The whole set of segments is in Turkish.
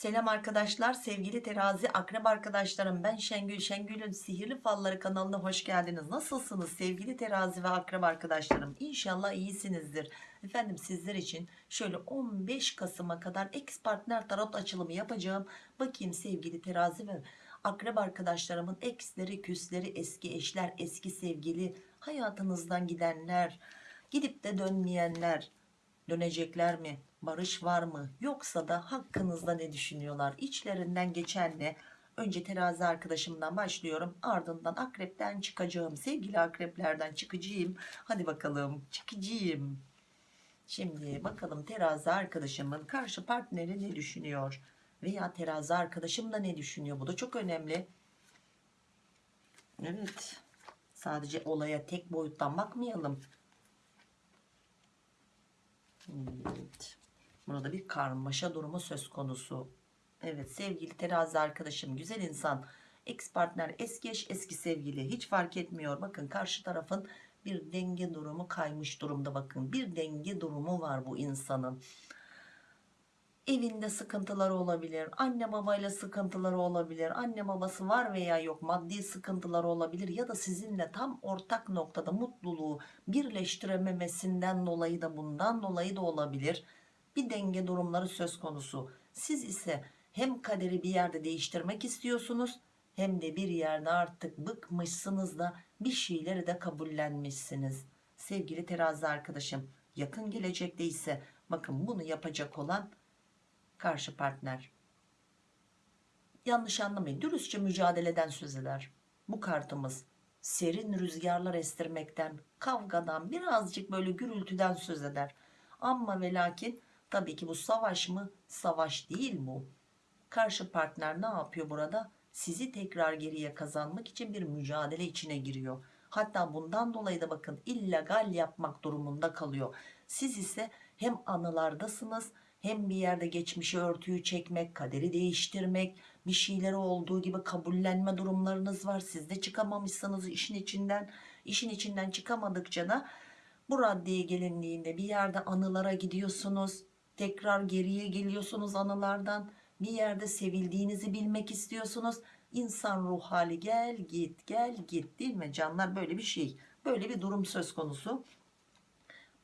Selam arkadaşlar, sevgili terazi akrep arkadaşlarım. Ben Şengül, Şengül'ün Sihirli Falları kanalına hoş geldiniz. Nasılsınız sevgili terazi ve akrep arkadaşlarım? İnşallah iyisinizdir. Efendim sizler için şöyle 15 Kasım'a kadar ex partner tarot açılımı yapacağım. Bakayım sevgili terazi ve akrep arkadaşlarımın eksleri, küsleri, eski eşler, eski sevgili, hayatınızdan gidenler, gidip de dönmeyenler, dönecekler mi? Barış var mı? Yoksa da hakkınızda ne düşünüyorlar? İçlerinden geçen ne? Önce terazi arkadaşımdan başlıyorum. Ardından akrepten çıkacağım. Sevgili akreplerden çıkacağım. Hadi bakalım çıkacağım. Şimdi bakalım terazi arkadaşımın karşı partneri ne düşünüyor? Veya terazi arkadaşım da ne düşünüyor? Bu da çok önemli. Evet. Sadece olaya tek boyuttan bakmayalım. Evet. Burada bir karmaşa durumu söz konusu. Evet sevgili terazi arkadaşım güzel insan ex partner eski eş eski sevgili hiç fark etmiyor. Bakın karşı tarafın bir denge durumu kaymış durumda bakın. Bir denge durumu var bu insanın. Evinde sıkıntıları olabilir. Anne babayla sıkıntıları olabilir. Anne babası var veya yok maddi sıkıntıları olabilir. Ya da sizinle tam ortak noktada mutluluğu birleştirememesinden dolayı da bundan dolayı da olabilir. Bir denge durumları söz konusu. Siz ise hem kaderi bir yerde değiştirmek istiyorsunuz hem de bir yerde artık bıkmışsınız da bir şeyleri de kabullenmişsiniz. Sevgili terazi arkadaşım yakın gelecekte ise bakın bunu yapacak olan karşı partner. Yanlış anlamayın dürüstçe mücadeleden söz eder. Bu kartımız serin rüzgarlar estirmekten, kavgadan, birazcık böyle gürültüden söz eder. Ama ve lakin tabii ki bu savaş mı? Savaş değil bu. Karşı partner ne yapıyor burada? Sizi tekrar geriye kazanmak için bir mücadele içine giriyor. Hatta bundan dolayı da bakın illegal yapmak durumunda kalıyor. Siz ise hem anılardasınız hem bir yerde geçmişi örtüyü çekmek, kaderi değiştirmek, bir şeyleri olduğu gibi kabullenme durumlarınız var. Siz de çıkamamışsınız işin içinden. İşin içinden çıkamadıkça da bu raddeye gelindiğinde bir yerde anılara gidiyorsunuz. Tekrar geriye geliyorsunuz anılardan. Bir yerde sevildiğinizi bilmek istiyorsunuz. İnsan ruh hali gel git gel git değil mi canlar böyle bir şey. Böyle bir durum söz konusu.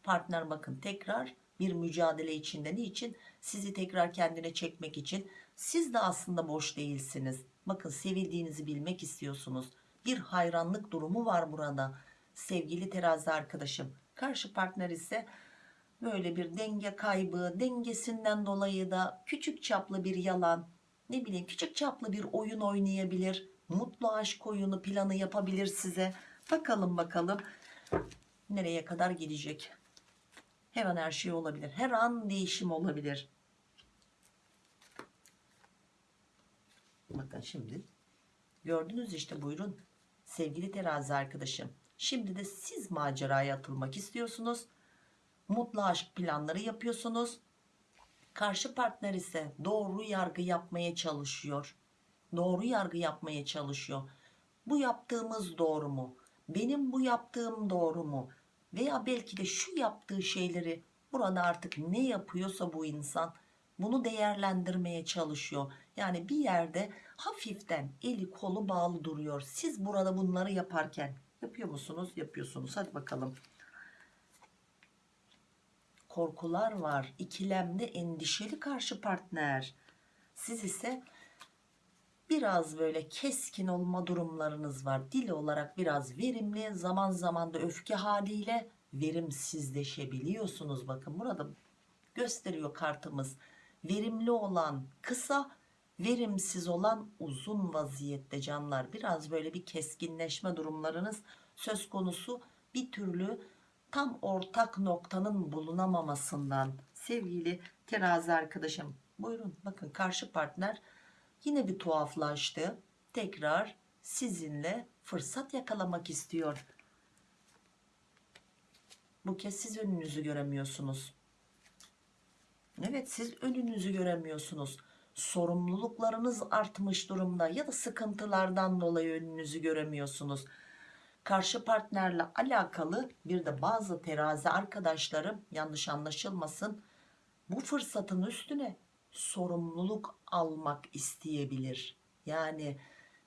Partner bakın tekrar bir mücadele içinde niçin sizi tekrar kendine çekmek için siz de aslında boş değilsiniz bakın sevildiğinizi bilmek istiyorsunuz bir hayranlık durumu var burada sevgili terazi arkadaşım karşı partner ise böyle bir denge kaybı dengesinden dolayı da küçük çaplı bir yalan ne bileyim küçük çaplı bir oyun oynayabilir mutlu aşk oyunu planı yapabilir size bakalım bakalım nereye kadar gidecek her an her şey olabilir. Her an değişim olabilir. Bakın şimdi gördünüz işte buyurun sevgili terazi arkadaşım. Şimdi de siz maceraya atılmak istiyorsunuz. Mutlu aşk planları yapıyorsunuz. Karşı partner ise doğru yargı yapmaya çalışıyor. Doğru yargı yapmaya çalışıyor. Bu yaptığımız doğru mu? Benim bu yaptığım doğru mu? veya belki de şu yaptığı şeyleri burada artık ne yapıyorsa bu insan bunu değerlendirmeye çalışıyor. Yani bir yerde hafiften eli kolu bağlı duruyor. Siz burada bunları yaparken yapıyor musunuz? Yapıyorsunuz. Hadi bakalım. Korkular var. İkilemde endişeli karşı partner. Siz ise biraz böyle keskin olma durumlarınız var. Dil olarak biraz verimli, zaman zaman da öfke haliyle verimsizleşebiliyorsunuz. Bakın burada gösteriyor kartımız. Verimli olan kısa, verimsiz olan uzun vaziyette canlar. Biraz böyle bir keskinleşme durumlarınız söz konusu. Bir türlü tam ortak noktanın bulunamamasından sevgili terazi arkadaşım. Buyurun bakın karşı partner yine bir tuhaflaştı. Tekrar sizinle fırsat yakalamak istiyor. Bu kez siz önünüzü göremiyorsunuz. Evet siz önünüzü göremiyorsunuz. Sorumluluklarınız artmış durumda ya da sıkıntılardan dolayı önünüzü göremiyorsunuz. Karşı partnerle alakalı bir de bazı terazi arkadaşlarım yanlış anlaşılmasın bu fırsatın üstüne sorumluluk almak isteyebilir. Yani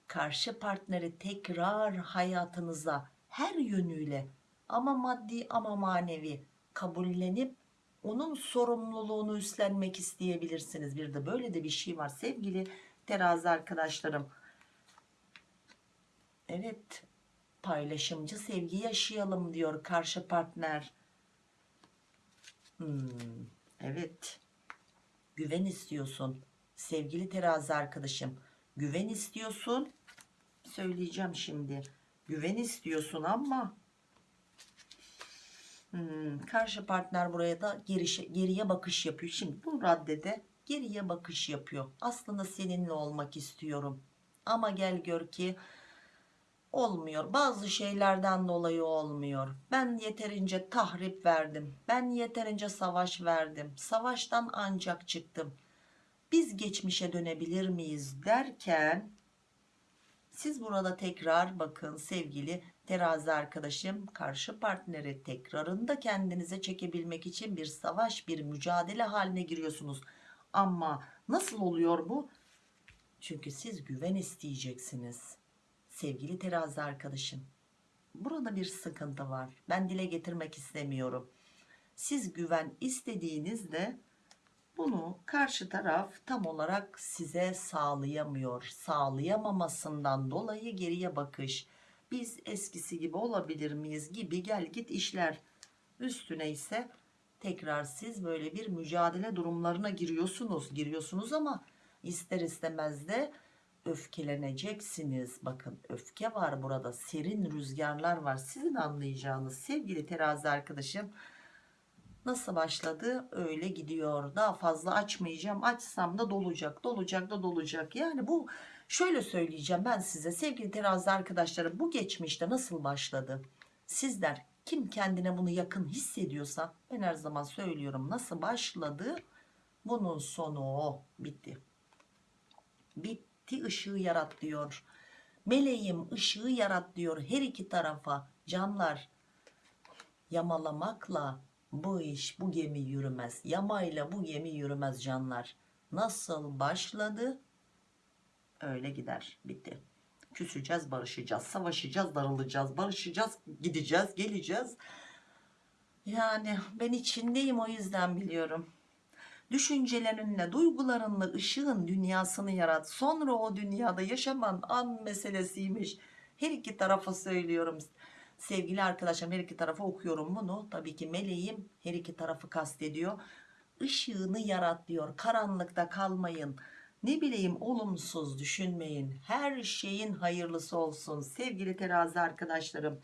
karşı partneri tekrar hayatınıza her yönüyle ama maddi ama manevi kabullenip onun sorumluluğunu üstlenmek isteyebilirsiniz. Bir de böyle de bir şey var sevgili terazi arkadaşlarım. Evet paylaşımcı sevgi yaşayalım diyor karşı partner. Hmm, evet. Güven istiyorsun. Sevgili terazi arkadaşım güven istiyorsun. Söyleyeceğim şimdi. Güven istiyorsun ama hmm, karşı partner buraya da gerişe, geriye bakış yapıyor. Şimdi bu raddede geriye bakış yapıyor. Aslında seninle olmak istiyorum. Ama gel gör ki olmuyor. Bazı şeylerden dolayı olmuyor. Ben yeterince tahrip verdim. Ben yeterince savaş verdim. Savaştan ancak çıktım. Biz geçmişe dönebilir miyiz derken siz burada tekrar bakın sevgili terazi arkadaşım karşı partneri tekrarında kendinize çekebilmek için bir savaş bir mücadele haline giriyorsunuz. Ama nasıl oluyor bu? Çünkü siz güven isteyeceksiniz sevgili terazi arkadaşım burada bir sıkıntı var. Ben dile getirmek istemiyorum. Siz güven istediğinizde bunu karşı taraf tam olarak size sağlayamıyor. Sağlayamamasından dolayı geriye bakış. Biz eskisi gibi olabilir miyiz gibi gel git işler. Üstüne ise tekrar siz böyle bir mücadele durumlarına giriyorsunuz giriyorsunuz ama ister istemez de öfkeleneceksiniz. Bakın öfke var burada serin rüzgarlar var. Sizin anlayacağınız sevgili terazi arkadaşım nasıl başladı? Öyle gidiyor. Daha fazla açmayacağım. Açsam da dolacak dolacak da dolacak. Yani bu şöyle söyleyeceğim ben size sevgili terazi arkadaşlarım bu geçmişte nasıl başladı? Sizler kim kendine bunu yakın hissediyorsa ben her zaman söylüyorum nasıl başladı? Bunun sonu o bitti. Bitti ışığı yarat diyor. Meleğim ışığı yarat diyor her iki tarafa. Canlar yamalamakla bu iş bu gemi yürümez. Yamayla bu gemi yürümez canlar. Nasıl başladı? Öyle gider. Bitti. Küseceğiz barışacağız savaşacağız darılacağız barışacağız gideceğiz geleceğiz. Yani ben içindeyim o yüzden biliyorum düşüncelerinle duygularınla ışığın dünyasını yarat. Sonra o dünyada yaşaman an meselesiymiş. Her iki tarafa söylüyorum. Sevgili arkadaşlarım her iki tarafa okuyorum bunu. Tabii ki meleğim her iki tarafı kastediyor. Işığını yarat diyor. Karanlıkta kalmayın. Ne bileyim olumsuz düşünmeyin. Her şeyin hayırlısı olsun. Sevgili terazi arkadaşlarım.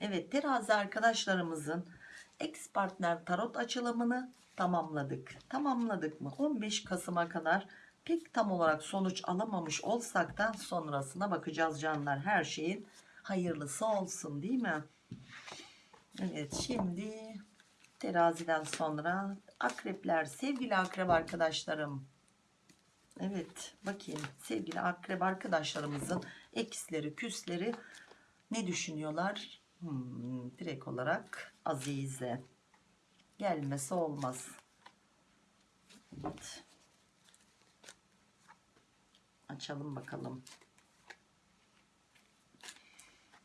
Evet terazi arkadaşlarımızın ex partner tarot açılımını tamamladık. Tamamladık mı? 15 Kasım'a kadar pek tam olarak sonuç alamamış olsak da sonrasına bakacağız canlar. Her şeyin hayırlısı olsun değil mi? Evet şimdi teraziden sonra akrepler sevgili akrep arkadaşlarım. Evet bakayım. Sevgili akrep arkadaşlarımızın eksleri küsleri ne düşünüyorlar? Hmm, direkt olarak Azize gelmesi olmaz. Evet. açalım bakalım.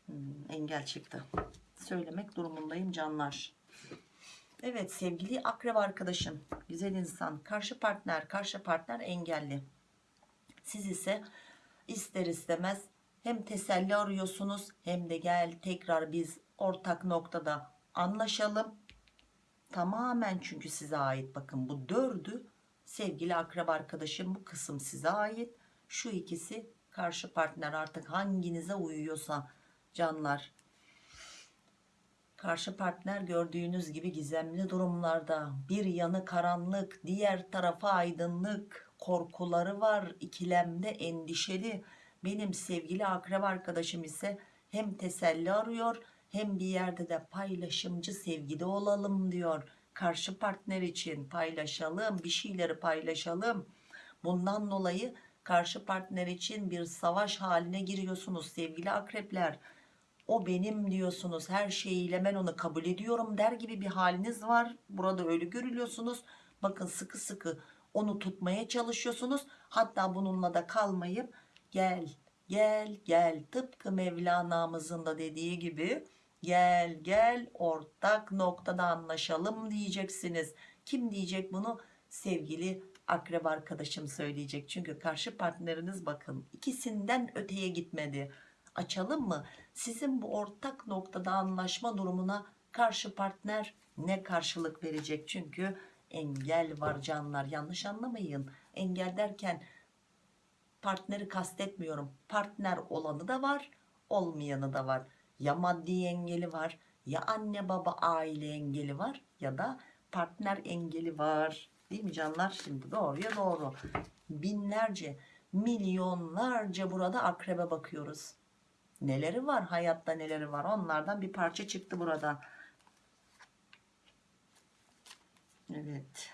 Hmm, engel çıktı. Söylemek durumundayım canlar. Evet sevgili akrep arkadaşım. Güzel insan. Karşı partner karşı partner engelli. Siz ise ister istemez hem teselli arıyorsunuz hem de gel tekrar biz ortak noktada anlaşalım tamamen çünkü size ait. Bakın bu dördü sevgili akrep arkadaşım bu kısım size ait. Şu ikisi karşı partner. Artık hanginize uyuyorsa canlar. Karşı partner gördüğünüz gibi gizemli durumlarda. Bir yanı karanlık diğer tarafa aydınlık korkuları var. İkilemde endişeli. Benim sevgili akrep arkadaşım ise hem teselli arıyor hem bir yerde de paylaşımcı sevgide olalım diyor. Karşı partner için paylaşalım bir şeyleri paylaşalım. Bundan dolayı karşı partner için bir savaş haline giriyorsunuz sevgili akrepler. O benim diyorsunuz her şeyiyle ben onu kabul ediyorum der gibi bir haliniz var. Burada öyle görülüyorsunuz. Bakın sıkı sıkı onu tutmaya çalışıyorsunuz. Hatta bununla da kalmayıp gel gel gel. Tıpkı Mevlana'mızın da dediği gibi gel gel ortak noktada anlaşalım diyeceksiniz. Kim diyecek bunu? Sevgili akrep arkadaşım söyleyecek. Çünkü karşı partneriniz bakın ikisinden öteye gitmedi. Açalım mı? Sizin bu ortak noktada anlaşma durumuna karşı partner ne karşılık verecek? Çünkü engel var canlar. Yanlış anlamayın. Engel derken partneri kastetmiyorum. Partner olanı da var olmayanı da var ya maddi engeli var ya anne baba aile engeli var ya da partner engeli var. Değil mi canlar? Şimdi doğruya doğru. Binlerce milyonlarca burada akrebe bakıyoruz. Neleri var? Hayatta neleri var? Onlardan bir parça çıktı burada. Evet.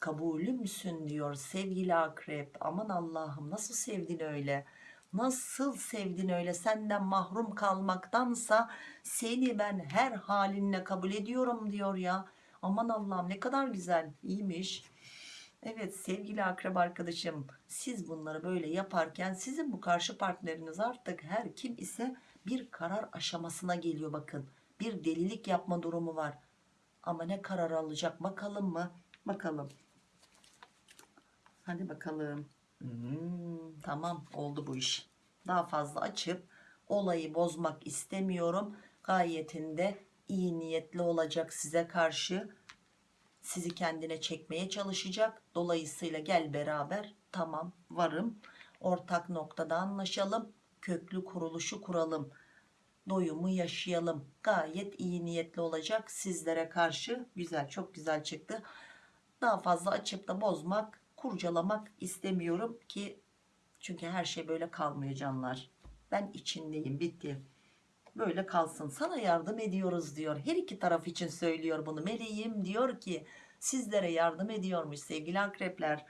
Kabulü müsün diyor sevgili akrep. Aman Allah'ım nasıl sevdin öyle nasıl sevdin öyle senden mahrum kalmaktansa seni ben her halinle kabul ediyorum diyor ya. Aman Allah'ım ne kadar güzel. İyiymiş. Evet sevgili akrep arkadaşım siz bunları böyle yaparken sizin bu karşı partneriniz artık her kim ise bir karar aşamasına geliyor bakın. Bir delilik yapma durumu var. Ama ne karar alacak bakalım mı? Bakalım. Hadi bakalım Hmm, tamam oldu bu iş. Daha fazla açıp olayı bozmak istemiyorum. Gayetinde iyi niyetli olacak size karşı. Sizi kendine çekmeye çalışacak. Dolayısıyla gel beraber. Tamam varım. Ortak noktada anlaşalım. Köklü kuruluşu kuralım. Doyumu yaşayalım. Gayet iyi niyetli olacak sizlere karşı. Güzel çok güzel çıktı. Daha fazla açıp da bozmak kurcalamak istemiyorum ki çünkü her şey böyle kalmıyor canlar. Ben içindeyim bitti. Böyle kalsın. Sana yardım ediyoruz diyor. Her iki taraf için söylüyor bunu. Meleğim diyor ki sizlere yardım ediyormuş sevgili akrepler.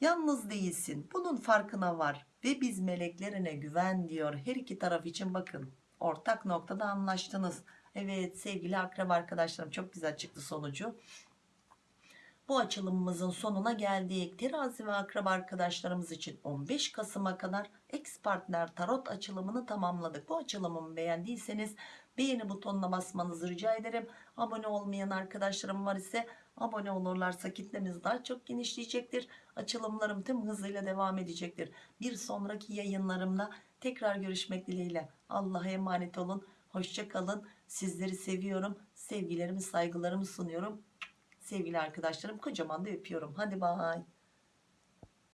Yalnız değilsin. Bunun farkına var ve biz meleklerine güven diyor. Her iki taraf için bakın. Ortak noktada anlaştınız. Evet sevgili akrep arkadaşlarım çok güzel çıktı sonucu bu açılımımızın sonuna geldik. Terazi ve akraba arkadaşlarımız için 15 Kasım'a kadar ex partner tarot açılımını tamamladık. Bu açılımımı beğendiyseniz beğeni butonuna basmanızı rica ederim. Abone olmayan arkadaşlarım var ise abone olurlarsa kitlemiz daha çok genişleyecektir. Açılımlarım tüm hızıyla devam edecektir. Bir sonraki yayınlarımda tekrar görüşmek dileğiyle. Allah'a emanet olun. Hoşça kalın. Sizleri seviyorum. Sevgilerimi, saygılarımı sunuyorum. Sevgili arkadaşlarım kocaman da öpüyorum. Hadi bay.